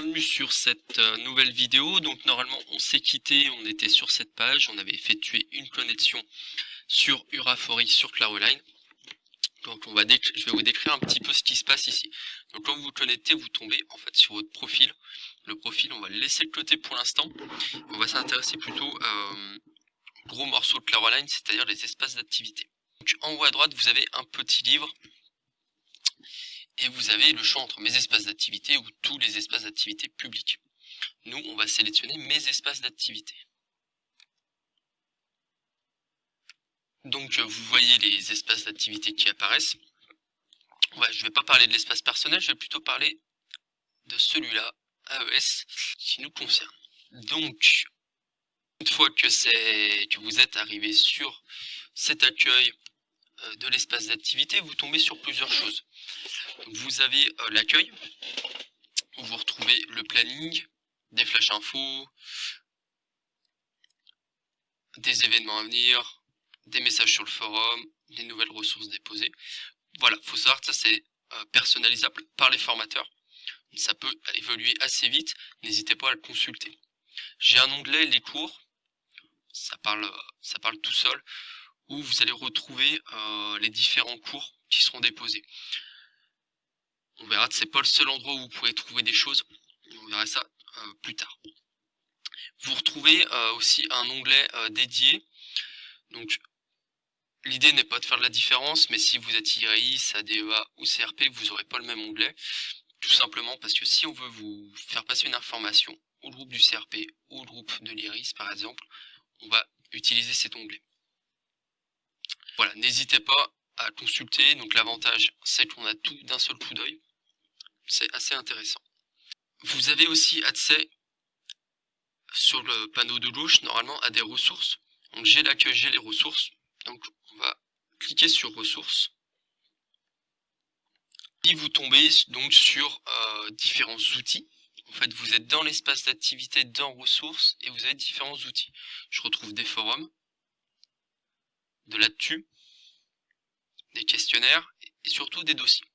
bienvenue sur cette euh, nouvelle vidéo. Donc normalement on s'est quitté, on était sur cette page, on avait effectué une connexion sur Urafori sur Claroline. Donc on va je vais vous décrire un petit peu ce qui se passe ici. Donc quand vous vous connectez, vous tombez en fait sur votre profil. Le profil, on va le laisser de côté pour l'instant. On va s'intéresser plutôt euh, gros morceau de Claroline, c'est-à-dire les espaces d'activité. En haut à droite, vous avez un petit livre et vous avez le champ entre mes espaces d'activité ou tous les espaces d'activité publics. Nous, on va sélectionner mes espaces d'activité. Donc, vous voyez les espaces d'activité qui apparaissent. je ne vais pas parler de l'espace personnel, je vais plutôt parler de celui-là, AES, qui nous concerne. Donc, une fois que, que vous êtes arrivé sur cet accueil euh, de l'espace d'activité, vous tombez sur plusieurs choses. Vous avez euh, l'accueil, où vous retrouvez le planning, des flash infos, des événements à venir, des messages sur le forum, des nouvelles ressources déposées. Voilà, faut savoir que ça c'est euh, personnalisable par les formateurs. Ça peut évoluer assez vite, n'hésitez pas à le consulter. J'ai un onglet les cours, ça parle, ça parle tout seul, où vous allez retrouver euh, les différents cours qui seront déposés. On verra que c'est pas le seul endroit où vous pourrez trouver des choses. On verra ça euh, plus tard. Vous retrouvez euh, aussi un onglet euh, dédié. Donc l'idée n'est pas de faire de la différence, mais si vous êtes IRIS, ADEA ou CRP, vous n'aurez pas le même onglet. Tout simplement parce que si on veut vous faire passer une information au groupe du CRP ou au groupe de l'IRIS par exemple, on va utiliser cet onglet. Voilà, n'hésitez pas à consulter. Donc l'avantage, c'est qu'on a tout d'un seul coup d'œil c'est assez intéressant. Vous avez aussi accès sur le panneau de gauche, normalement, à des ressources. Donc j'ai l'accueil, j'ai les ressources. Donc on va cliquer sur ressources. Et vous tombez donc sur euh, différents outils. En fait, vous êtes dans l'espace d'activité dans ressources et vous avez différents outils. Je retrouve des forums, de l'actu, des questionnaires et surtout des dossiers.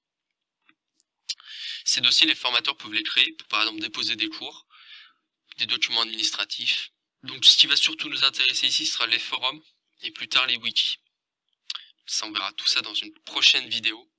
Ces dossiers, les formateurs peuvent les créer pour par exemple déposer des cours, des documents administratifs. Donc ce qui va surtout nous intéresser ici sera les forums et plus tard les wikis. Ça, on verra tout ça dans une prochaine vidéo.